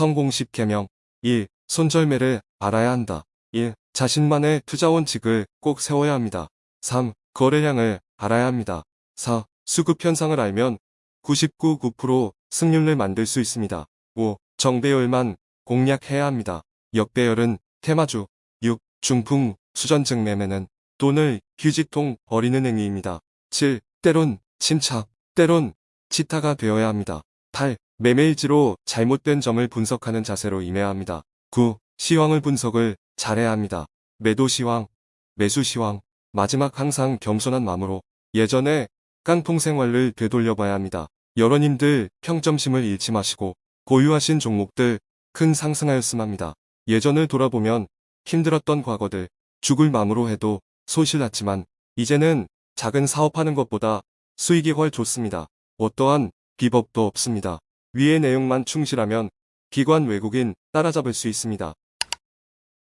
성공 10개명 1. 손절매를 알아야 한다. 1. 자신만의 투자 원칙을 꼭 세워야 합니다. 3. 거래량을 알아야 합니다. 4. 수급 현상을 알면 99.9% 승률을 만들 수 있습니다. 5. 정배열만 공략해야 합니다. 역배열은 테마주. 6. 중풍 수전증 매매는 돈을 휴지통 버리는 행위입니다. 7. 때론 침착, 때론 치타가 되어야 합니다. 8. 매매일지로 잘못된 점을 분석하는 자세로 임해야 합니다. 9. 시황을 분석을 잘해야 합니다. 매도 시황, 매수 시황, 마지막 항상 겸손한 마음으로 예전에 깡통 생활을 되돌려봐야 합니다. 여러님들 평점심을 잃지 마시고 고유하신 종목들 큰 상승하였음 합니다. 예전을 돌아보면 힘들었던 과거들 죽을 마음으로 해도 손실 났지만 이제는 작은 사업하는 것보다 수익이 훨 좋습니다. 어떠한 비법도 없습니다. 위의 내용만 충실하면 기관 외국인 따라잡을 수 있습니다.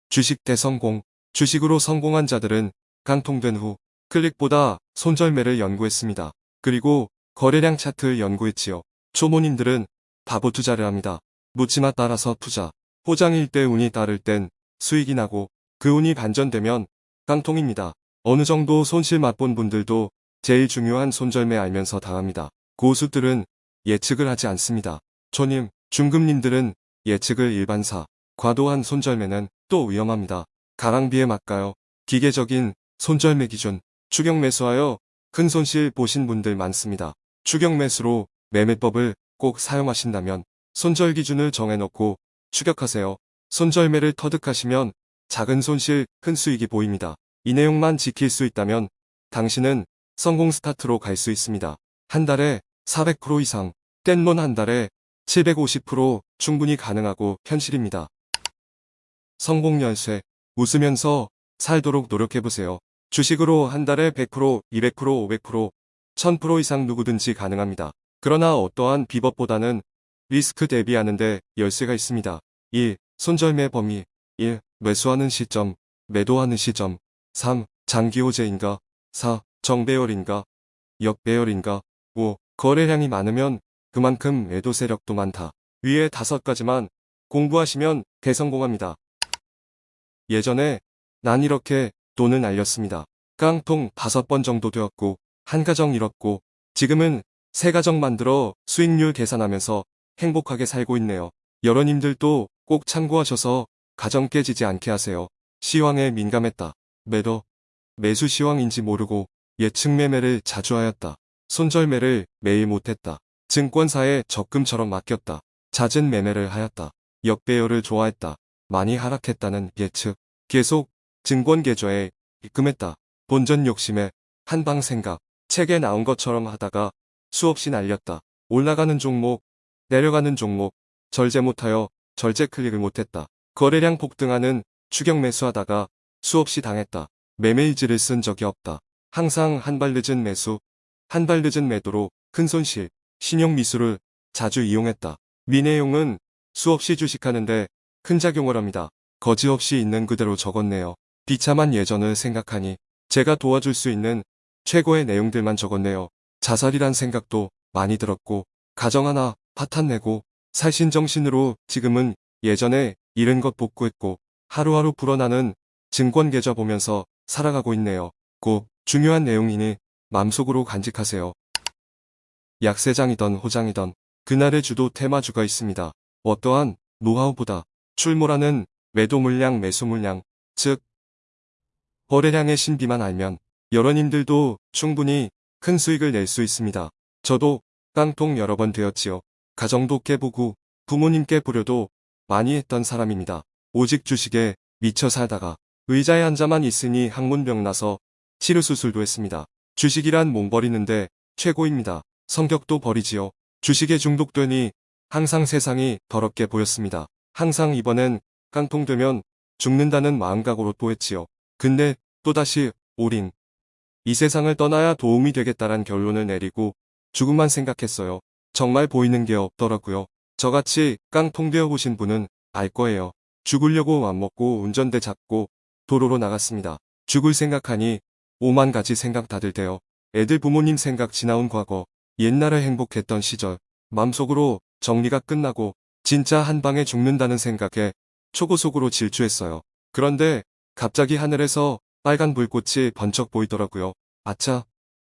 주식 대성공 주식으로 성공한 자들은 강통된 후 클릭보다 손절매를 연구했습니다. 그리고 거래량 차트를 연구했지요. 초보님들은 바보 투자를 합니다. 묻지마 따라서 투자. 호장일 때 운이 따를 땐 수익이 나고 그 운이 반전되면 깡통입니다. 어느 정도 손실 맛본 분들도 제일 중요한 손절매 알면서 당합니다. 고수들은 예측을 하지 않습니다. 초님, 중급님들은 예측을 일반사, 과도한 손절매는 또 위험합니다. 가랑비에 맞가요. 기계적인 손절매 기준, 추격 매수하여 큰 손실 보신 분들 많습니다. 추격 매수로 매매법을 꼭 사용하신다면 손절 기준을 정해놓고 추격하세요. 손절매를 터득하시면 작은 손실, 큰 수익이 보입니다. 이 내용만 지킬 수 있다면 당신은 성공 스타트로 갈 수 있습니다. 한 달에 400% 이상, 땐몬 한 달에 750% 충분히 가능하고 현실입니다. 성공 연쇄, 웃으면서 살도록 노력해보세요. 주식으로 한 달에 100%, 200%, 500%, 1000% 이상 누구든지 가능합니다. 그러나 어떠한 비법보다는 리스크 대비하는데 열쇠가 있습니다. 1. 손절매 범위 1. 매수하는 시점, 매도하는 시점 3. 장기 호재인가 4. 정배열인가 역배열인가 5. 거래량이 많으면 그만큼 매도 세력도 많다. 위에 다섯 가지만 공부하시면 대성공합니다. 예전에 난 이렇게 돈을 날렸습니다. 깡통 다섯 번 정도 되었고 한 가정 잃었고 지금은 세 가정 만들어 수익률 계산하면서 행복하게 살고 있네요. 여러님들도 꼭 참고하셔서 가정 깨지지 않게 하세요. 시황에 민감했다. 매도, 매수 시황인지 모르고 예측 매매를 자주 하였다. 손절매를 매일 못했다. 증권사에 적금처럼 맡겼다. 잦은 매매를 하였다. 역배열을 좋아했다. 많이 하락했다는 예측. 계속 증권 계좌에 입금했다. 본전 욕심에 한방 생각. 책에 나온 것처럼 하다가 수없이 날렸다. 올라가는 종목, 내려가는 종목, 절제 못하여 절제 클릭을 못했다. 거래량 폭등하는 추격 매수하다가 수없이 당했다. 매매일지를 쓴 적이 없다. 항상 한 발 늦은 매수, 한 발 늦은 매도로 큰 손실, 신용 미수를 자주 이용했다. 미 내용은 수없이 주식하는데 큰 작용을 합니다. 거지없이 있는 그대로 적었네요. 비참한 예전을 생각하니 제가 도와줄 수 있는 최고의 내용들만 적었네요. 자살이란 생각도 많이 들었고 가정 하나 파탄 내고 살신정신으로 지금은 예전에 잃은 것 복구했고 하루하루 불어나는 증권 계좌 보면서 살아가고 있네요. 꼭 중요한 내용이니 맘속으로 간직하세요. 약세장이던 호장이던 그날의 주도 테마주가 있습니다. 어떠한 노하우보다 출몰하는 매도 물량 매수 물량 즉 거래량의 신비만 알면 여러님들도 충분히 큰 수익을 낼 수 있습니다. 저도 깡통 여러 번 되었지요. 가정도 깨보고 부모님께 부려도 많이 했던 사람입니다. 오직 주식에 미쳐 살다가 의자에 앉아만 있으니 항문병 나서 치료수술도 했습니다. 주식이란 몸 버리는데 최고입니다. 성격도 버리지요. 주식에 중독되니 항상 세상이 더럽게 보였습니다. 항상 이번엔 깡통되면 죽는다는 마음각으로 또 했지요. 근데 또다시 오링. 이 세상을 떠나야 도움이 되겠다란 결론을 내리고 죽음만 생각했어요. 정말 보이는 게 없더라고요. 저같이 깡통되어 보신 분은 알 거예요. 죽으려고 맘먹고 운전대 잡고 도로로 나갔습니다. 죽을 생각하니 오만 가지 생각 다들 돼요. 애들 부모님 생각 지나온 과거, 옛날에 행복했던 시절, 맘속으로 정리가 끝나고 진짜 한 방에 죽는다는 생각에 초고속으로 질주했어요. 그런데 갑자기 하늘에서 빨간 불꽃이 번쩍 보이더라고요. 아차.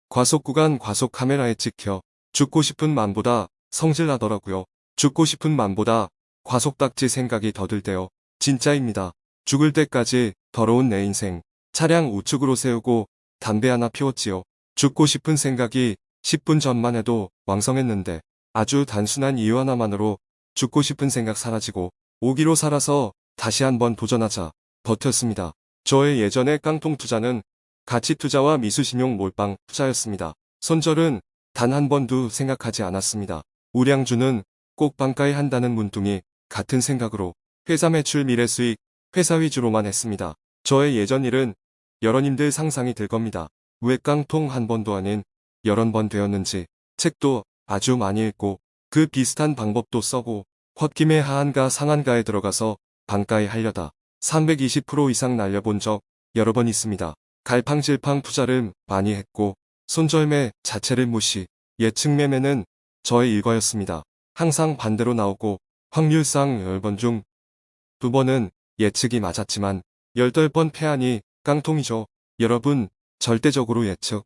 과속 구간 과속 카메라에 찍혀 죽고 싶은 맘보다 성질나더라고요. 죽고 싶은 맘보다 과속 딱지 생각이 더 들대요. 진짜입니다. 죽을 때까지 더러운 내 인생. 차량 우측으로 세우고 담배 하나 피웠지요. 죽고 싶은 생각이 10분 전만 해도 왕성했는데 아주 단순한 이유 하나만으로 죽고 싶은 생각 사라지고 오기로 살아서 다시 한번 도전하자 버텼습니다. 저의 예전의 깡통 투자는 가치 투자와 미수신용 몰빵 투자였습니다. 손절은 단 한 번도 생각하지 않았습니다. 우량주는 꼭 반가에 한다는 문둥이 같은 생각으로 회사 매출 미래 수익 회사 위주로만 했습니다. 저의 예전 일은 여러님들 상상이 들 겁니다. 왜 깡통 한 번도 아닌 여러 번 되었는지 책도 아주 많이 읽고 그 비슷한 방법도 써고 홧김에 하한가 상한가에 들어가서 반가에 하려다 320% 이상 날려본 적 여러 번 있습니다. 갈팡질팡 투자를 많이 했고 손절매 자체를 무시 예측 매매는 저의 일과였습니다. 항상 반대로 나오고 확률상 10번 중 2번은 예측이 맞았지만 18번 패하니 깡통이죠. 여러분 절대적으로 예측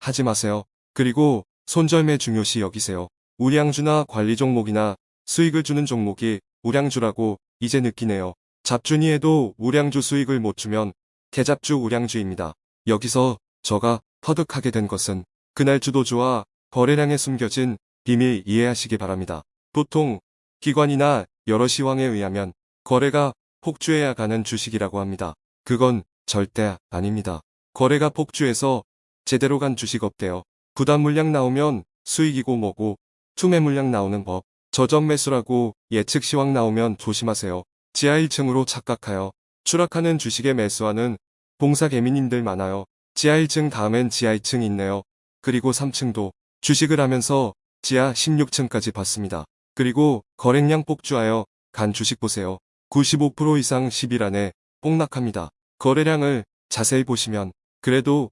하지 마세요. 그리고 손절매 중요시 여기세요. 우량주나 관리 종목이나 수익을 주는 종목이 우량주라고 이제 느끼네요. 잡준이에도 우량주 수익을 못 주면 개잡주 우량주입니다. 여기서 저가 터득하게 된 것은 그날 주도주와 거래량에 숨겨진 비밀 이해하시기 바랍니다. 보통 기관이나 여러 시황에 의하면 거래가 폭주해야 가는 주식이라고 합니다. 그건 절대 아닙니다. 거래가 폭주해서 제대로 간 주식 없대요. 부담 물량 나오면 수익이고 뭐고 투매 물량 나오는 법. 저점 매수라고 예측 시황 나오면 조심하세요. 지하 1층으로 착각하여 추락하는 주식에 매수하는 봉사 개미님들 많아요. 지하 1층 다음엔 지하 2층 있네요. 그리고 3층도 주식을 하면서 지하 16층까지 봤습니다. 그리고 거래량 폭주하여 간 주식 보세요. 95% 이상 10일 안에 폭락합니다. 거래량을 자세히 보시면 그래도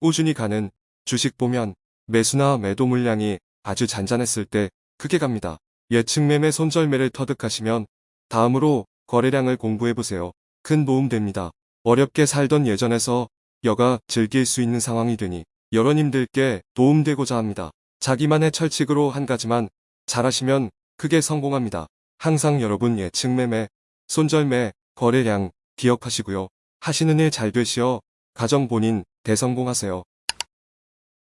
꾸준히 가는 주식 보면 매수나 매도 물량이 아주 잔잔했을 때 크게 갑니다. 예측 매매 손절매를 터득하시면 다음으로 거래량을 공부해보세요. 큰 도움 됩니다. 어렵게 살던 예전에서 여가 즐길 수 있는 상황이 되니 여러님들께 도움되고자 합니다. 자기만의 철칙으로 한 가지만 잘하시면 크게 성공합니다. 항상 여러분 예측 매매, 손절매, 거래량 기억하시고요. 하시는 일 잘 되시어 가정 본인 대성공하세요.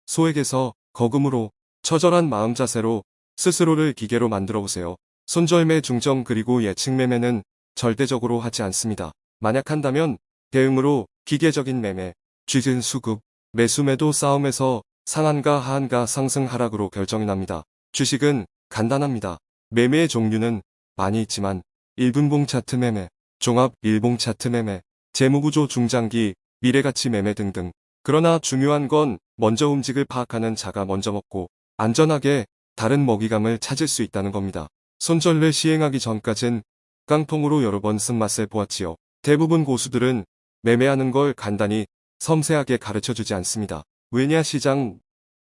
소액에서 거금으로 처절한 마음 자세로 스스로를 기계로 만들어 보세요. 손절매 중점 그리고 예측 매매는 절대적으로 하지 않습니다. 만약 한다면 대응으로 기계적인 매매, 쥐진 수급, 매수 매도 싸움에서 상한가 하한가 상승 하락으로 결정이 납니다. 주식은 간단합니다. 매매의 종류는 많이 있지만 1분봉 차트 매매, 종합 1봉 차트 매매, 재무구조 중장기, 미래가치 매매 등등. 그러나 중요한 건 먼저 움직을 파악하는 자가 먼저 먹고 안전하게 다른 먹이감을 찾을 수 있다는 겁니다. 손절을 시행하기 전까진 깡통으로 여러 번 쓴맛을 보았지요. 대부분 고수들은 매매하는 걸 간단히 섬세하게 가르쳐주지 않습니다. 왜냐 시장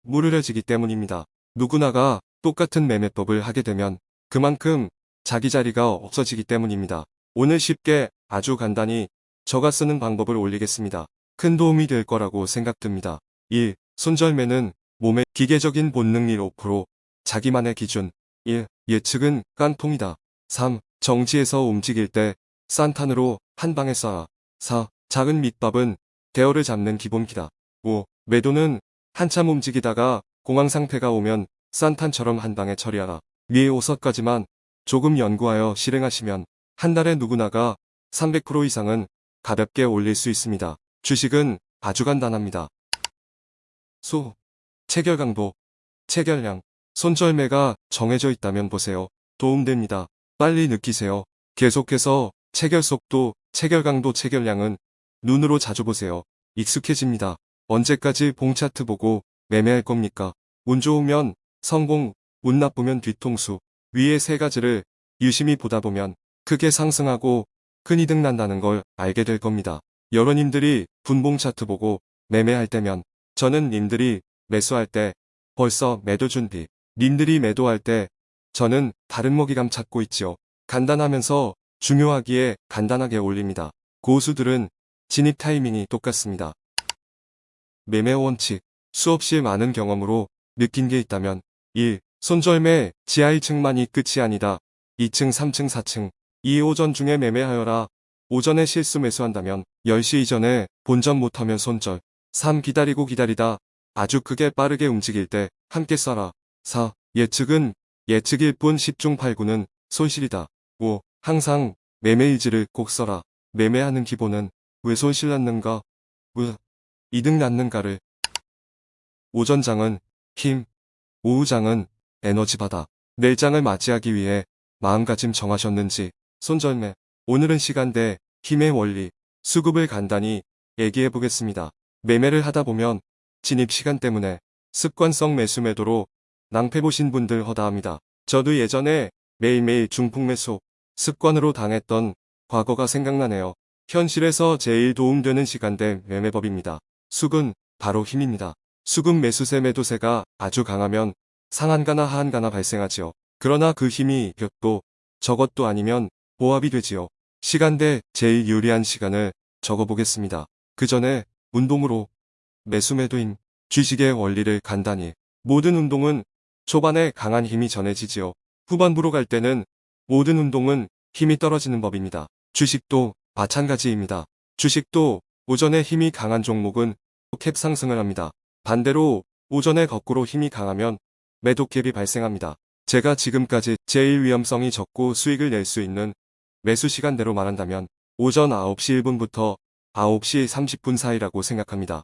무르려지기 때문입니다. 누구나가 똑같은 매매법을 하게 되면 그만큼 자기 자리가 없어지기 때문입니다. 오늘 쉽게 아주 간단히 저가 쓰는 방법을 올리겠습니다. 큰 도움이 될 거라고 생각됩니다. 1. 손절매는 몸의 기계적인 본능일 5% 자기만의 기준 1. 예측은 깡통이다. 3. 정지에서 움직일 때 산탄으로 한 방에 쏴. 4. 작은 밑밥은 대어를 잡는 기본기다. 5. 매도는 한참 움직이다가 공황 상태가 오면 산탄처럼 한 방에 처리하라. 위의 5서까지만 조금 연구하여 실행하시면 한 달에 누구나가 300% 이상은 가볍게 올릴 수 있습니다. 주식은 아주 간단합니다. 수, 체결 강도, 체결량, 손절매가 정해져 있다면 보세요. 도움됩니다. 빨리 느끼세요. 계속해서 체결 속도, 체결 강도, 체결량은 눈으로 자주 보세요. 익숙해집니다. 언제까지 봉 차트 보고 매매할 겁니까? 운 좋으면 성공, 운 나쁘면 뒤통수. 위의 세 가지를 유심히 보다 보면 크게 상승하고 큰 이득 난다는 걸 알게 될 겁니다. 여러님들이 분봉 차트 보고 매매할 때면 저는 님들이 매수할 때 벌써 매도 준비, 님들이 매도할 때 저는 다른 먹이감 찾고 있지요. 간단하면서 중요하기에 간단하게 올립니다. 고수들은 진입 타이밍이 똑같습니다. 매매 원칙, 수없이 많은 경험으로 느낀 게 있다면 1. 손절매 지하 1층만이 끝이 아니다. 2층, 3층, 4층, 2 오전 중에 매매하여라. 오전에 실수 매수한다면 10시 이전에 본전 못하면 손절. 3. 기다리고 기다리다. 아주 크게 빠르게 움직일 때 함께 써라. 4. 예측은 예측일 뿐 10중 8구는 손실이다. 5. 항상 매매일지를 꼭 써라. 매매하는 기본은 왜 손실 났는가? 왜 이득 났는가를. 오전장은 힘, 오후장은 에너지 받아. 내일장을 맞이하기 위해 마음가짐 정하셨는지 손절매. 오늘은 시간대, 힘의 원리, 수급을 간단히 얘기해 보겠습니다. 매매를 하다 보면 진입 시간 때문에 습관성 매수 매도로 낭패 보신 분들 허다합니다. 저도 예전에 매일매일 중폭 매수 습관으로 당했던 과거가 생각나네요. 현실에서 제일 도움되는 시간대 매매법입니다. 수근 바로 힘입니다. 수급 매수세 매도세가 아주 강하면 상한가나 하한가나 발생하지요. 그러나 그 힘이 격도 저것도 아니면 보합이 되지요. 시간대 제일 유리한 시간을 적어보겠습니다. 그 전에 운동으로 매수 매도인 주식의 원리를 간단히 모든 운동은 초반에 강한 힘이 전해지지요. 후반부로 갈 때는 모든 운동은 힘이 떨어지는 법입니다. 주식도 마찬가지입니다. 주식도 오전에 힘이 강한 종목은 캡 상승을 합니다. 반대로 오전에 거꾸로 힘이 강하면 매도 캡이 발생합니다. 제가 지금까지 제일 위험성이 적고 수익을 낼 수 있는 매수 시간대로 말한다면 오전 9시 1분부터 9시 30분 사이라고 생각합니다.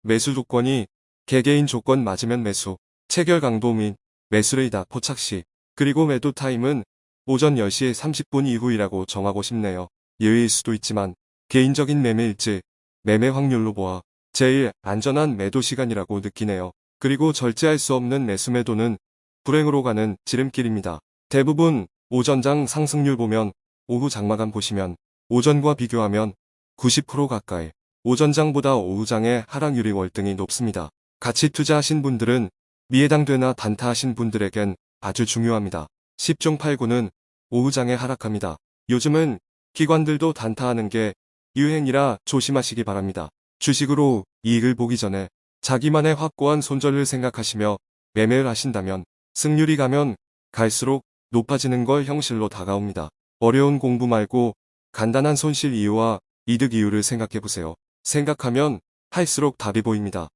매수 조건이 개개인 조건 맞으면 매수, 체결 강도 및 매수레이다 포착 시, 그리고 매도 타임은 오전 10시 30분 이후이라고 정하고 싶네요. 예외일 수도 있지만 개인적인 매매일지, 매매 확률로 보아 제일 안전한 매도 시간이라고 느끼네요. 그리고 절제할 수 없는 매수 매도는 불행으로 가는 지름길입니다. 대부분 오전장 상승률 보면 오후 장마감 보시면 오전과 비교하면 90% 가까이 오전장보다 오후장의 하락률이 월등히 높습니다. 같이 투자하신 분들은 미해당되나 단타하신 분들에겐 아주 중요합니다. 10중 8구는 오후장에 하락합니다. 요즘은 기관들도 단타하는 게 유행이라 조심하시기 바랍니다. 주식으로 이익을 보기 전에 자기만의 확고한 손절을 생각하시며 매매를 하신다면 승률이 가면 갈수록 높아지는 걸 형실로 다가옵니다. 어려운 공부 말고 간단한 손실 이유와 이득 이유를 생각해보세요. 생각하면 할수록 답이 보입니다.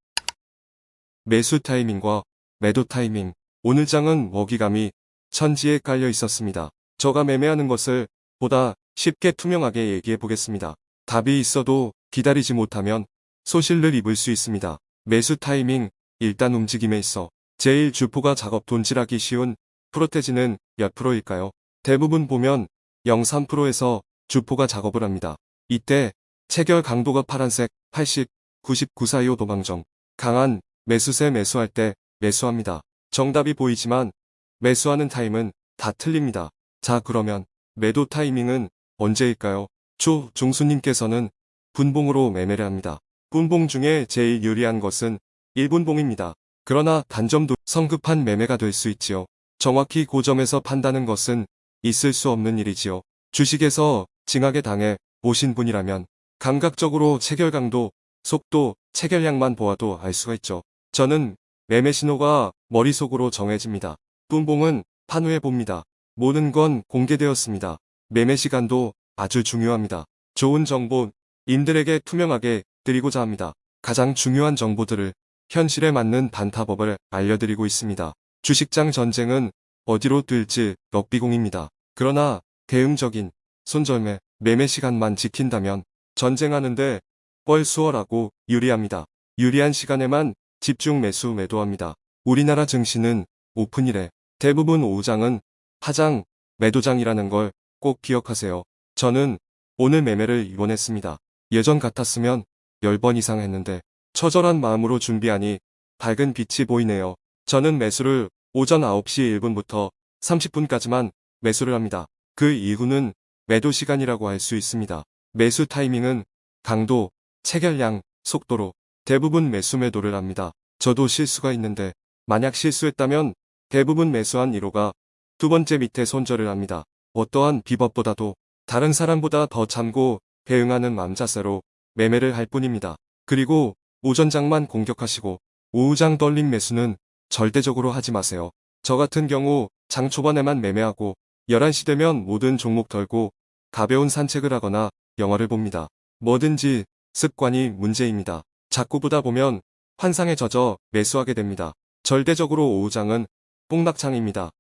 매수 타이밍과 매도 타이밍. 오늘 장은 먹이감이 천지에 깔려 있었습니다. 저가 매매하는 것을 보다 쉽게 투명하게 얘기해 보겠습니다. 답이 있어도 기다리지 못하면 소실을 입을 수 있습니다. 매수 타이밍, 일단 움직임에 있어 제일 주포가 작업 돈질하기 쉬운 프로테지는 몇 프로일까요? 대부분 보면 0.3%에서 주포가 작업을 합니다. 이때 체결 강도가 파란색 80, 99 사이오 도망정. 강한 매수세 매수할 때 매수합니다. 정답이 보이지만 매수하는 타임은 다 틀립니다. 자 그러면 매도 타이밍은 언제일까요? 조 종수님께서는 분봉으로 매매를 합니다. 분봉 중에 제일 유리한 것은 1분봉입니다. 그러나 단점도 성급한 매매가 될 수 있지요. 정확히 고점에서 판다는 것은 있을 수 없는 일이지요. 주식에서 징하게 당해 보신 분이라면 감각적으로 체결 강도, 속도, 체결량만 보아도 알 수가 있죠. 저는 매매 신호가 머릿속으로 정해집니다. 분봉은 판후해 봅니다. 모든 건 공개되었습니다. 매매 시간도 아주 중요합니다. 좋은 정보 임들에게 투명하게 드리고자 합니다. 가장 중요한 정보들을 현실에 맞는 단타법을 알려드리고 있습니다. 주식장 전쟁은 어디로 뜰지 럭비공입니다. 그러나 대응적인 손절매, 매매 시간만 지킨다면 전쟁하는데 뻘 수월하고 유리합니다. 유리한 시간에만 집중 매수 매도합니다. 우리나라 증시는 오픈일에 대부분 오후장은 하장, 매도장이라는 걸 꼭 기억하세요. 저는 오늘 매매를 이원했습니다. 예전 같았으면 10번 이상 했는데 처절한 마음으로 준비하니 밝은 빛이 보이네요. 저는 매수를 오전 9시 1분부터 30분까지만 매수를 합니다. 그 이후는 매도 시간이라고 할 수 있습니다. 매수 타이밍은 강도, 체결량, 속도로 대부분 매수 매도를 합니다. 저도 실수가 있는데 만약 실수했다면 대부분 매수한 1호가 두 번째 밑에 손절을 합니다. 어떠한 비법보다도 다른 사람보다 더 참고 대응하는 맘 자세로 매매를 할 뿐입니다. 그리고 오전장만 공격하시고 오후장 떨린 매수는 절대적으로 하지 마세요. 저 같은 경우 장 초반에만 매매하고 11시 되면 모든 종목 덜고 가벼운 산책을 하거나 영화를 봅니다. 뭐든지 습관이 문제입니다. 자꾸 보다 보면 환상에 젖어 매수하게 됩니다. 절대적으로 오후장은 뽕락장입니다.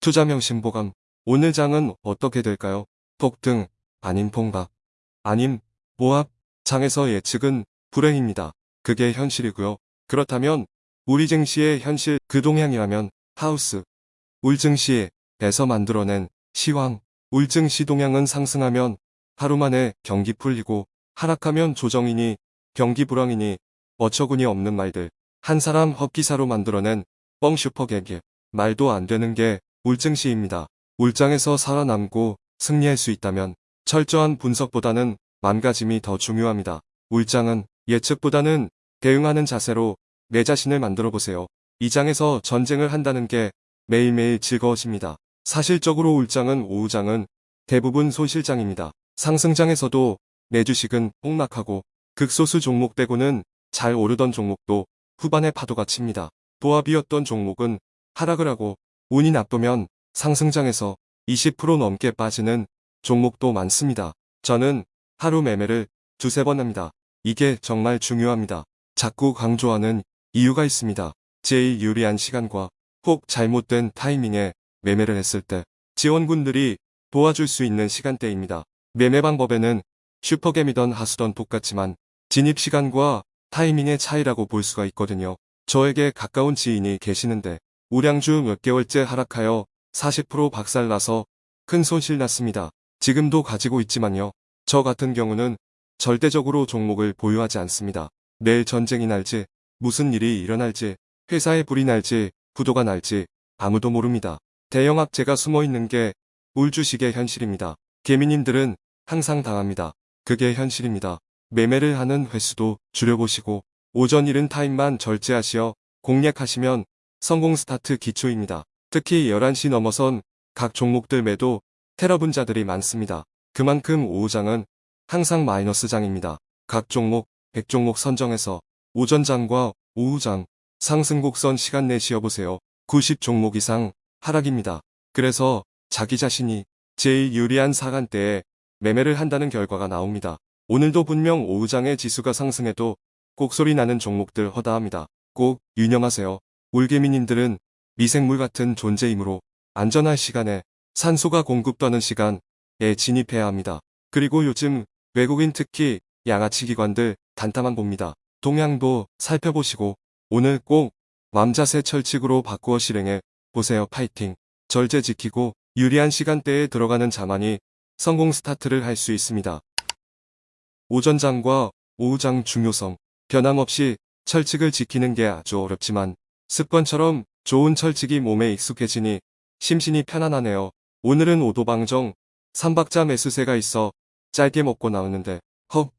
투자명심보감 오늘 장은 어떻게 될까요? 폭등 아닌 폭락 아님 모압 장에서 예측은 불행입니다. 그게 현실이고요. 그렇다면 우리 증시의 현실 그 동향이라면 하우스 울증시에서 만들어낸 시황 울증시 동향은 상승하면 하루 만에 경기 풀리고 하락하면 조정이니 경기 불황이니 어처구니 없는 말들 한 사람 헛기사로 만들어낸 뻥 슈퍼개개 말도 안 되는 게 울증시입니다. 울장에서 살아남고 승리할 수 있다면 철저한 분석보다는 맘가짐이 더 중요합니다. 울장은 예측보다는 대응하는 자세로 내 자신을 만들어 보세요. 이 장에서 전쟁을 한다는 게 매일매일 즐거워집니다. 사실적으로 울장은 오후장은 대부분 손실장입니다. 상승장에서도 내 주식은 폭락하고 극소수 종목 빼고는 잘 오르던 종목도 후반에 파도가 칩니다. 도합이었던 종목은 하락을 하고 운이 나쁘면 상승장에서 20% 넘게 빠지는 종목도 많습니다. 저는 하루 매매를 두세 번 합니다. 이게 정말 중요합니다. 자꾸 강조하는 이유가 있습니다. 제일 유리한 시간과 혹 잘못된 타이밍에 매매를 했을 때 지원군들이 도와줄 수 있는 시간대입니다. 매매 방법에는 슈퍼겜이던 하수던 똑같지만 진입 시간과 타이밍의 차이라고 볼 수가 있거든요. 저에게 가까운 지인이 계시는데 우량주 몇 개월째 하락하여 40% 박살나서 큰 손실 났습니다. 지금도 가지고 있지만요. 저 같은 경우는 절대적으로 종목을 보유하지 않습니다. 내일 전쟁이 날지 무슨 일이 일어날지 회사에 불이 날지 부도가 날지 아무도 모릅니다. 대형학제가 숨어있는 게 울주식의 현실입니다. 개미님들은 항상 당합니다. 그게 현실입니다. 매매를 하는 횟수도 줄여보시고 오전 이른 타임만 절제하시어 공략하시면 성공 스타트 기초입니다. 특히 11시 넘어선 각 종목들 매도 테러분자들이 많습니다. 그만큼 오후장은 항상 마이너스장입니다. 각 종목, 100종목 선정해서 오전장과 오후장, 상승곡선 시간 내시어 보세요. 90 종목 이상 하락입니다. 그래서 자기 자신이 제일 유리한 사간대에 매매를 한다는 결과가 나옵니다. 오늘도 분명 오후장의 지수가 상승해도 꼭소리 나는 종목들 허다합니다. 꼭 유념하세요. 올개미님들은 미생물 같은 존재이므로 안전할 시간에 산소가 공급되는 시간에 진입해야 합니다. 그리고 요즘 외국인 특히 양아치 기관들 단타만 봅니다. 동향도 살펴보시고 오늘 꼭 맘자세 철칙으로 바꾸어 실행해 보세요. 파이팅. 절제 지키고 유리한 시간대에 들어가는 자만이 성공 스타트를 할 수 있습니다. 오전장과 오후장 중요성 변함없이 철칙을 지키는 게 아주 어렵지만 습관처럼 좋은 철칙이 몸에 익숙해지니 심신이 편안하네요. 오늘은 오도방정 3박자 매수세가 있어 짧게 먹고 나오는데 헉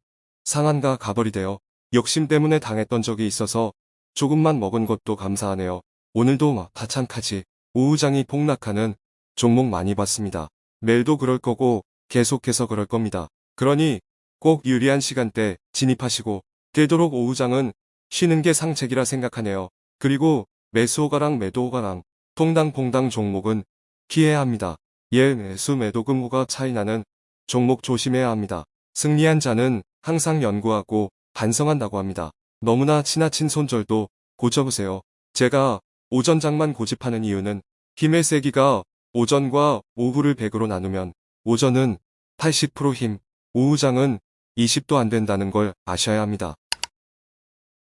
상한가 가버리대요. 욕심 때문에 당했던 적이 있어서 조금만 먹은 것도 감사하네요. 오늘도 다창카지 오후장이 폭락하는 종목 많이 봤습니다. 내일도 그럴 거고 계속해서 그럴 겁니다. 그러니 꼭 유리한 시간대 진입하시고 되도록 오후장은 쉬는 게 상책이라 생각하네요. 그리고 매수호가랑 매도호가랑 통당퐁당 종목은 피해야 합니다. 예 매수 매도 금고가 차이나는 종목 조심해야 합니다. 승리한 자는 항상 연구하고 반성한다고 합니다. 너무나 지나친 손절도 고쳐보세요. 제가 오전장만 고집하는 이유는 힘의 세기가 오전과 오후를 100으로 나누면 오전은 80% 힘, 오후장은 20도 안 된다는 걸 아셔야 합니다.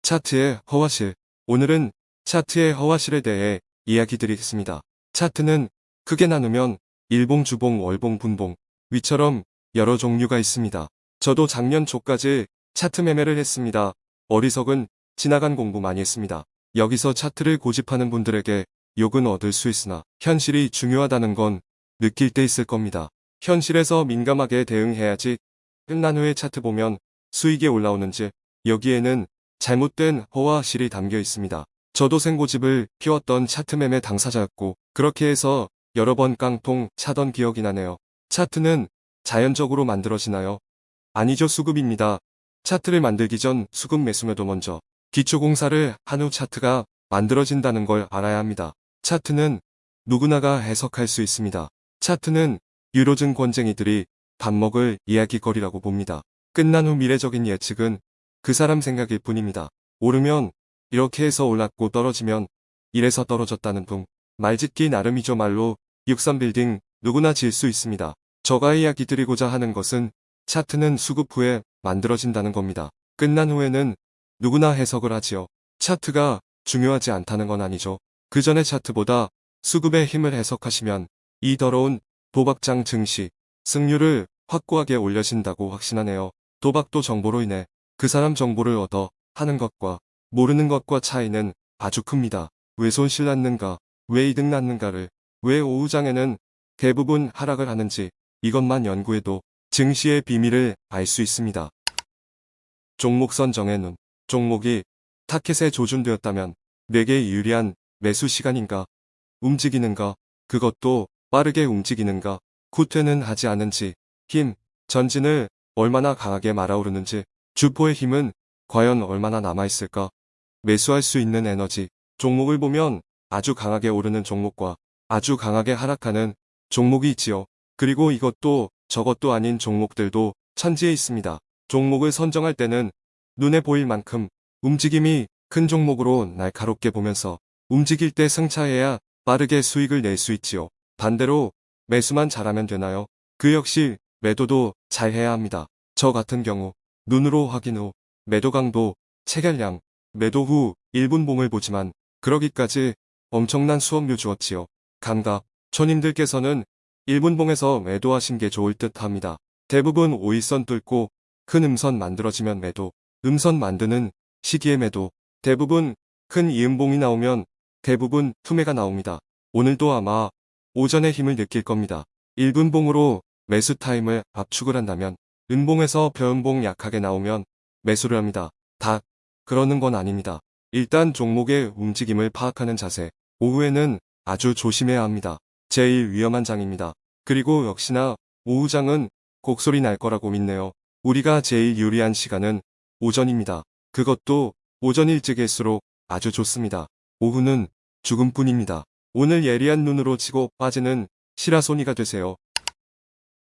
차트의 허와실 오늘은 차트의 허와실에 대해 이야기 드리겠습니다. 차트는 크게 나누면 일봉, 주봉, 월봉, 분봉, 위처럼 여러 종류가 있습니다. 저도 작년 초까지 차트 매매를 했습니다. 어리석은 지나간 공부 많이 했습니다. 여기서 차트를 고집하는 분들에게 욕은 얻을 수 있으나 현실이 중요하다는 건 느낄 때 있을 겁니다. 현실에서 민감하게 대응해야지 끝난 후에 차트 보면 수익이 올라오는지 여기에는 잘못된 허와 실이 담겨 있습니다. 저도 생고집을 키웠던 차트 매매 당사자였고 그렇게 해서 여러 번 깡통 차던 기억이 나네요. 차트는 자연적으로 만들어지나요? 아니죠 수급입니다. 차트를 만들기 전 수급 매수매도 먼저 기초공사를 한 후 차트가 만들어진다는 걸 알아야 합니다. 차트는 누구나가 해석할 수 있습니다. 차트는 유로증 권쟁이들이 밥 먹을 이야기거리라고 봅니다. 끝난 후 미래적인 예측은 그 사람 생각일 뿐입니다. 오르면 이렇게 해서 올랐고 떨어지면 이래서 떨어졌다는 둥. 말짓기 나름이죠 말로 63빌딩 누구나 질 수 있습니다. 저가 이야기 드리고자 하는 것은 차트는 수급 후에 만들어진다는 겁니다. 끝난 후에는 누구나 해석을 하지요. 차트가 중요하지 않다는 건 아니죠. 그 전에 차트보다 수급의 힘을 해석하시면 이 더러운 도박장 증시 승률을 확고하게 올려진다고 확신하네요. 도박도 정보로 인해 그 사람 정보를 얻어 하는 것과 모르는 것과 차이는 아주 큽니다. 왜 손실 났는가, 왜 이득 났는가를, 왜 오후장에는 대부분 하락을 하는지 이것만 연구해도 증시의 비밀을 알 수 있습니다. 종목 선정의 눈, 종목이 타켓에 조준되었다면 내게 유리한 매수 시간인가, 움직이는가, 그것도 빠르게 움직이는가, 후퇴는 하지 않은지, 힘, 전진을 얼마나 강하게 말아오르는지, 주포의 힘은 과연 얼마나 남아있을까? 매수할 수 있는 에너지, 종목을 보면 아주 강하게 오르는 종목과 아주 강하게 하락하는 종목이 있지요. 그리고 이것도 저것도 아닌 종목들도 천지에 있습니다. 종목을 선정할 때는 눈에 보일 만큼 움직임이 큰 종목으로 날카롭게 보면서 움직일 때 승차해야 빠르게 수익을 낼 수 있지요. 반대로 매수만 잘하면 되나요? 그 역시 매도도 잘 해야 합니다. 저 같은 경우 눈으로 확인 후 매도 강도, 체결량, 매도 후 1분 봉을 보지만 그러기까지 엄청난 수업료 주었지요. 감각, 초님들께서는 1분 봉에서 매도하신 게 좋을 듯 합니다. 대부분 5일선 뚫고 큰 음선 만들어지면 매도, 음선 만드는 시기에 매도, 대부분 큰 음봉이 나오면 대부분 투매가 나옵니다. 오늘도 아마 오전에 힘을 느낄 겁니다. 1분 봉으로 매수 타임을 압축을 한다면 음봉에서 변봉 약하게 나오면 매수를 합니다. 다 그러는 건 아닙니다. 일단 종목의 움직임을 파악하는 자세, 오후에는 아주 조심해야 합니다. 제일 위험한 장입니다. 그리고 역시나 오후장은 곡소리 날 거라고 믿네요. 우리가 제일 유리한 시간은 오전입니다. 그것도 오전 일찍일수록 아주 좋습니다. 오후는 죽음뿐입니다. 오늘 예리한 눈으로 치고 빠지는 시라소니가 되세요.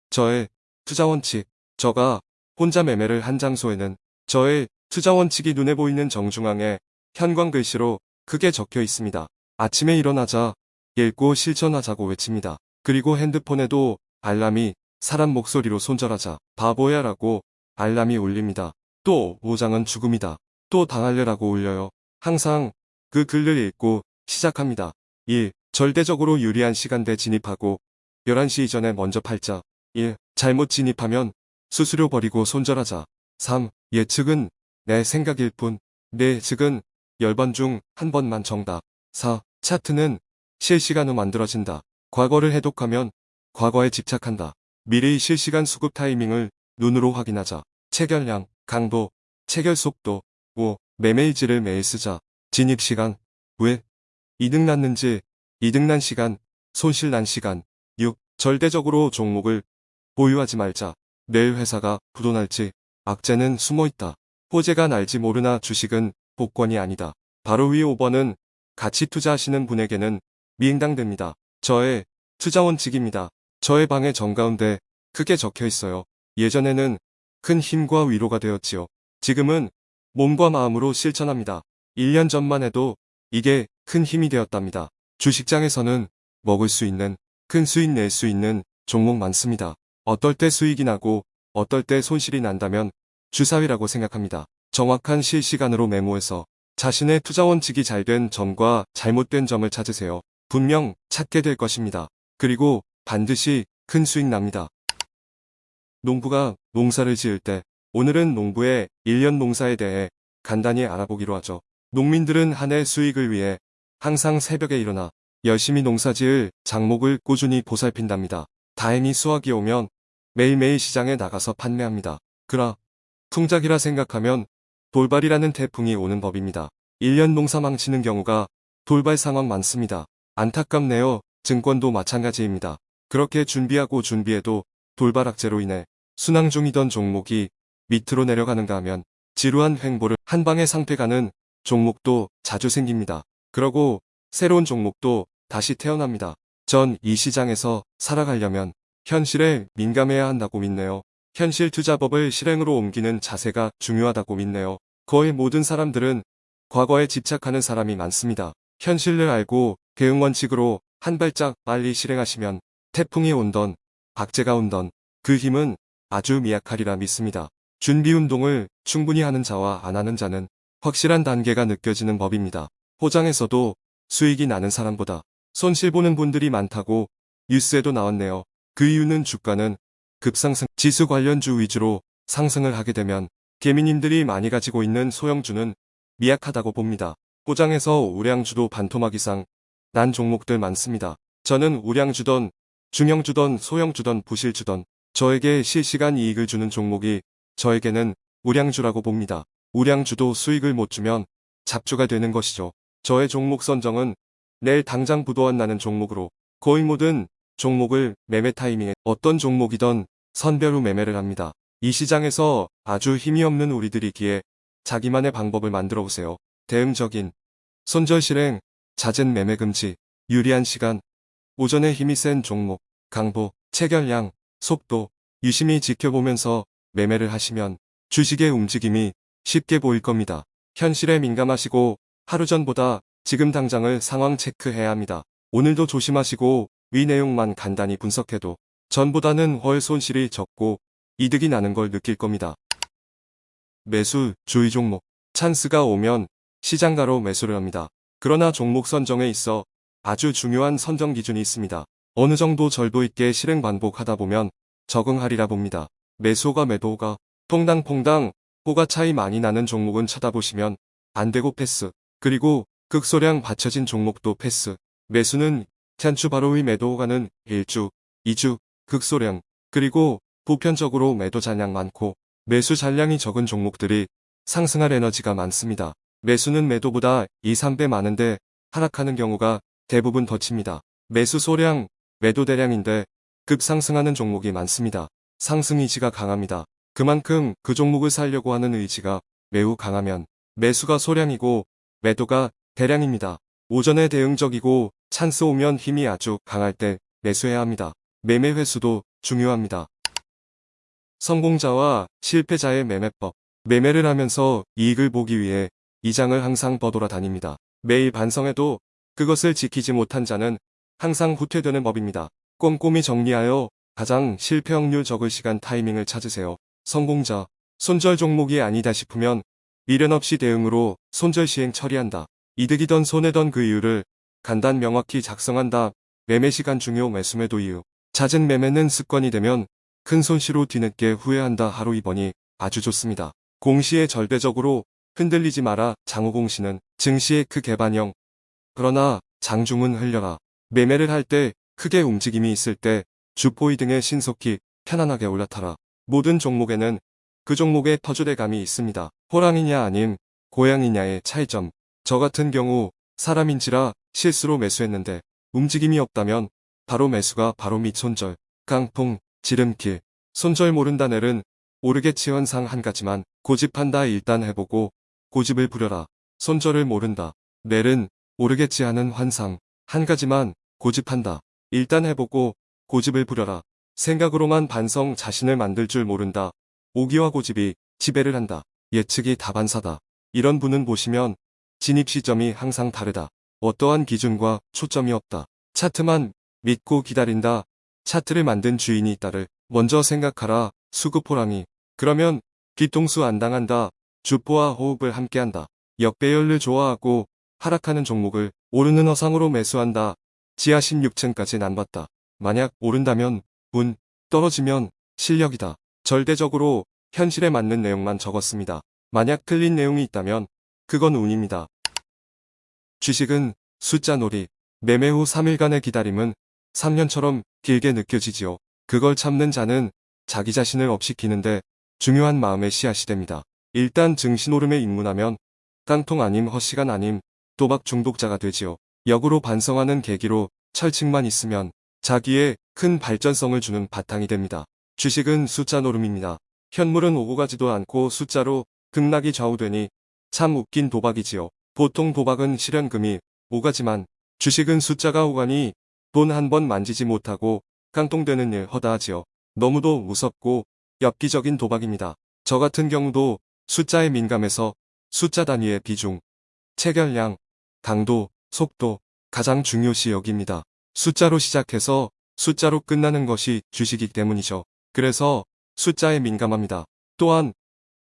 저의 투자 원칙, 저가 혼자 매매를 한 장소에는 저의 투자 원칙이 눈에 보이는 정중앙에 현관 글씨로 크게 적혀 있습니다. 아침에 일어나자 읽고 실천하자고 외칩니다. 그리고 핸드폰에도 알람이 사람 목소리로 손절하자 바보야 라고 알람이 울립니다. 또 오장은 죽음이다. 또 당할래라고 울려요. 항상 그 글을 읽고 시작합니다. 1. 절대적으로 유리한 시간대 진입하고 11시 이전에 먼저 팔자. 1. 잘못 진입하면 수수료 버리고 손절하자. 3. 예측은 내 생각일 뿐. 내 예측은 10번 중 한 번만 정답. 4. 차트는 실시간 후 만들어진다. 과거를 해독하면 과거에 집착한다. 미래의 실시간 수급 타이밍을 눈으로 확인하자. 체결량, 강도, 체결 속도. 5. 매매일지를 매일 쓰자. 진입시간. 왜? 이득 났는지, 이득 난 시간, 손실 난 시간. 6. 절대적으로 종목을 보유하지 말자. 내일 회사가 부도날지 악재는 숨어있다. 호재가 날지 모르나 주식은 복권이 아니다. 바로 위 5번은 같이 투자하시는 분에게는 미행당됩니다. 저의 투자 원칙입니다. 저의 방의 정가운데 크게 적혀 있어요. 예전에는 큰 힘과 위로가 되었지요. 지금은 몸과 마음으로 실천합니다. 1년 전만 해도 이게 큰 힘이 되었답니다. 주식장에서는 먹을 수 있는 큰 수익 낼 수 있는 종목 많습니다. 어떨 때 수익이 나고 어떨 때 손실이 난다면 주사위라고 생각합니다. 정확한 실시간으로 메모해서 자신의 투자 원칙이 잘 된 점과 잘못된 점을 찾으세요. 분명 찾게 될 것입니다. 그리고 반드시 큰 수익 납니다. 농부가 농사를 지을 때 오늘은 농부의 1년 농사에 대해 간단히 알아보기로 하죠. 농민들은 한 해 수익을 위해 항상 새벽에 일어나 열심히 농사지을 작목을 꾸준히 보살핀답니다. 다행히 수확이 오면 매일매일 시장에 나가서 판매합니다. 그라 풍작이라 생각하면 돌발이라는 태풍이 오는 법입니다. 1년 농사 망치는 경우가 돌발 상황 많습니다. 안타깝네요. 증권도 마찬가지입니다. 그렇게 준비하고 준비해도 돌발악재로 인해 순항 중이던 종목이 밑으로 내려가는가 하면 지루한 횡보를 한 방에 상패가는 종목도 자주 생깁니다. 그러고 새로운 종목도 다시 태어납니다. 전 이 시장에서 살아가려면 현실에 민감해야 한다고 믿네요. 현실 투자법을 실행으로 옮기는 자세가 중요하다고 믿네요. 거의 모든 사람들은 과거에 집착하는 사람이 많습니다. 현실을 알고 대응 원칙으로 한 발짝 빨리 실행하시면 태풍이 온던 박제가 온던 그 힘은 아주 미약하리라 믿습니다. 준비 운동을 충분히 하는 자와 안 하는 자는 확실한 단계가 느껴지는 법입니다. 포장에서도 수익이 나는 사람보다 손실 보는 분들이 많다고 뉴스에도 나왔네요. 그 이유는 주가는 급상승 지수 관련주 위주로 상승을 하게 되면 개미님들이 많이 가지고 있는 소형주는 미약하다고 봅니다. 포장에서 우량주도 반토막 이상 난 종목들 많습니다. 저는 우량주던 중형주던 소형주던 부실주던 저에게 실시간 이익을 주는 종목이 저에게는 우량주라고 봅니다. 우량주도 수익을 못 주면 잡주가 되는 것이죠. 저의 종목 선정은 내일 당장 부도안 나는 종목으로 거의 모든 종목을 매매 타이밍에 어떤 종목이던 선별 후 매매를 합니다. 이 시장에서 아주 힘이 없는 우리들이기에 자기만의 방법을 만들어 보세요. 대응적인 손절 실행, 잦은 매매 금지, 유리한 시간, 오전에 힘이 센 종목, 강보, 체결량, 속도, 유심히 지켜보면서 매매를 하시면 주식의 움직임이 쉽게 보일 겁니다. 현실에 민감하시고 하루 전보다 지금 당장을 상황 체크해야 합니다. 오늘도 조심하시고 위 내용만 간단히 분석해도 전보다는 월 손실이 적고 이득이 나는 걸 느낄 겁니다. 매수, 주의 종목. 찬스가 오면 시장가로 매수를 합니다. 그러나 종목 선정에 있어 아주 중요한 선정 기준이 있습니다. 어느 정도 절도 있게 실행 반복하다 보면 적응하리라 봅니다. 매수가 매도가 퐁당퐁당 호가 차이 많이 나는 종목은 쳐다보시면 안 되고 패스. 그리고 극소량 받쳐진 종목도 패스. 매수는 찬추 바로 위 매도가는 1주, 2주, 극소량. 그리고 보편적으로 매도 잔량 많고 매수 잔량이 적은 종목들이 상승할 에너지가 많습니다. 매수는 매도보다 2, 3배 많은데 하락하는 경우가 대부분 덧칩니다. 매수 소량, 매도 대량인데 급상승하는 종목이 많습니다. 상승 의지가 강합니다. 그만큼 그 종목을 살려고 하는 의지가 매우 강하면 매수가 소량이고 매도가 대량입니다. 오전에 대응적이고 찬스 오면 힘이 아주 강할 때 매수해야 합니다. 매매 횟수도 중요합니다. 성공자와 실패자의 매매법. 매매를 하면서 이익을 보기 위해 이 장을 항상 버돌아 다닙니다. 매일 반성해도 그것을 지키지 못한 자는 항상 후퇴되는 법입니다. 꼼꼼히 정리하여 가장 실패 확률 적을 시간 타이밍을 찾으세요. 성공자, 손절 종목이 아니다 싶으면 미련 없이 대응으로 손절 시행 처리한다. 이득이던 손해던 그 이유를 간단 명확히 작성한다. 매매 시간 중요 매수매도 이유. 잦은 매매는 습관이 되면 큰 손실로 뒤늦게 후회한다 하루 2번이 아주 좋습니다. 공시에 절대적으로 흔들리지 마라 장후공시는 증시의 크 개반형. 그러나 장중은 흘려라. 매매를 할 때 크게 움직임이 있을 때 주포이 등에 신속히 편안하게 올라타라. 모든 종목에는 그 종목의 터주대감이 있습니다. 호랑이냐 아님 고양이냐의 차이점. 저 같은 경우 사람인지라 실수로 매수했는데 움직임이 없다면 바로 매수가 바로 밑 손절, 깡통, 지름길, 손절 모른다 넬은 오르겠지 현상 한 가지만 고집한다 일단 해보고 고집을 부려라. 손절을 모른다. 넬은 오르겠지 하는 환상 한 가지만 고집한다. 일단 해보고 고집을 부려라. 생각으로만 반성 자신을 만들 줄 모른다. 오기와 고집이 지배를 한다. 예측이 다반사다. 이런 분은 보시면 진입 시점이 항상 다르다. 어떠한 기준과 초점이 없다. 차트만 믿고 기다린다. 차트를 만든 주인이 있다를 먼저 생각하라. 수급 호랑이. 그러면 뒤통수 안 당한다. 주포와 호흡을 함께한다. 역배열을 좋아하고 하락하는 종목을 오르는 허상으로 매수한다. 지하 16층까지 난 봤다. 만약 오른다면 운, 떨어지면 실력이다. 절대적으로 현실에 맞는 내용만 적었습니다. 만약 틀린 내용이 있다면 그건 운입니다. 주식은 숫자 놀이, 매매 후 3일간의 기다림은 3년처럼 길게 느껴지지요. 그걸 참는 자는 자기 자신을 업시키는데 중요한 마음의 씨앗이 됩니다. 일단 증시 노름에 입문하면 깡통 아님 허시간 아님 도박 중독자가 되지요. 역으로 반성하는 계기로 철칙만 있으면 자기의 큰 발전성을 주는 바탕이 됩니다. 주식은 숫자 노름입니다. 현물은 오고 가지도 않고 숫자로 극락이 좌우되니 참 웃긴 도박이지요. 보통 도박은 실현금이 오가지만 주식은 숫자가 오가니 돈 한 번 만지지 못하고 깡통되는 일 허다하지요. 너무도 무섭고 엽기적인 도박입니다. 저 같은 경우도 숫자에 민감해서 숫자 단위의 비중, 체결량, 강도, 속도 가장 중요시 여깁니다. 숫자로 시작해서 숫자로 끝나는 것이 주식이기 때문이죠. 그래서 숫자에 민감합니다. 또한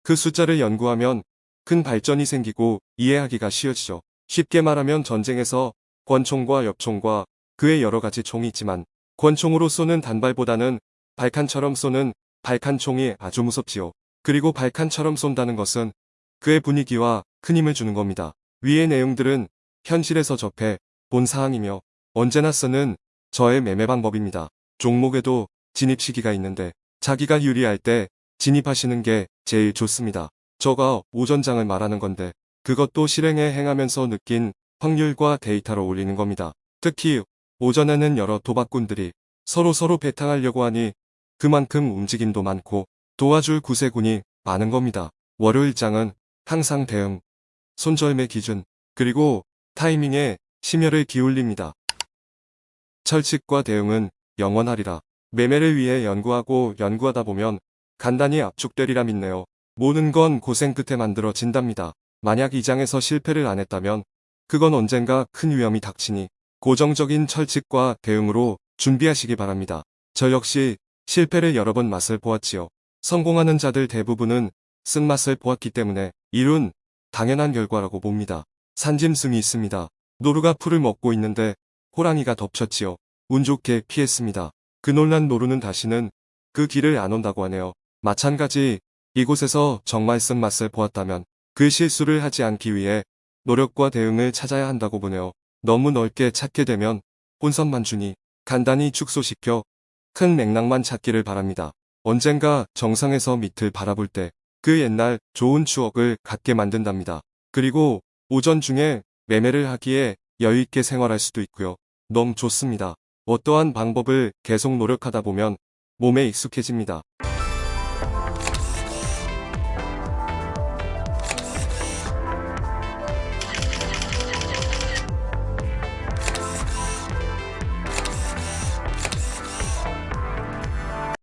그 숫자를 연구하면 큰 발전이 생기고 이해하기가 쉬워지죠. 쉽게 말하면 전쟁에서 권총과 엽총과 그의 여러 가지 총이 있지만 권총으로 쏘는 단발보다는 발칸처럼 쏘는 발칸총이 아주 무섭지요. 그리고 발칸처럼 쏜다는 것은 그의 분위기와 큰 힘을 주는 겁니다. 위의 내용들은 현실에서 접해 본 사항이며 언제나 쓰는 저의 매매 방법입니다. 종목에도 진입 시기가 있는데 자기가 유리할 때 진입하시는 게 제일 좋습니다. 저가 오전장을 말하는 건데 그것도 실행에 행하면서 느낀 확률과 데이터로 올리는 겁니다. 특히 오전에는 여러 도박꾼들이 서로서로 배탕하려고 하니 그만큼 움직임도 많고 도와줄 구세군이 많은 겁니다. 월요일장은 항상 대응, 손절매 기준, 그리고 타이밍에 심혈을 기울입니다. 철칙과 대응은 영원하리라. 매매를 위해 연구하고 연구하다 보면 간단히 압축되리라 믿네요. 모든 건 고생 끝에 만들어진답니다. 만약 이 장에서 실패를 안 했다면 그건 언젠가 큰 위험이 닥치니 고정적인 철칙과 대응으로 준비하시기 바랍니다. 저 역시 실패를 여러 번 맛을 보았지요. 성공하는 자들 대부분은 쓴맛을 보았기 때문에 이룬 당연한 결과라고 봅니다. 산짐승이 있습니다. 노루가 풀을 먹고 있는데 호랑이가 덮쳤지요. 운 좋게 피했습니다. 그 놀란 노루는 다시는 그 길을 안 온다고 하네요. 마찬가지 이곳에서 정말 쓴맛을 보았다면 그 실수를 하지 않기 위해 노력과 대응을 찾아야 한다고 보네요. 너무 넓게 찾게 되면 혼선만 주니 간단히 축소시켜 큰 맥락만 찾기를 바랍니다. 언젠가 정상에서 밑을 바라볼 때 그 옛날 좋은 추억을 갖게 만든답니다. 그리고 오전 중에 매매를 하기에 여유있게 생활할 수도 있고요. 너무 좋습니다. 어떠한 방법을 계속 노력하다 보면 몸에 익숙해집니다.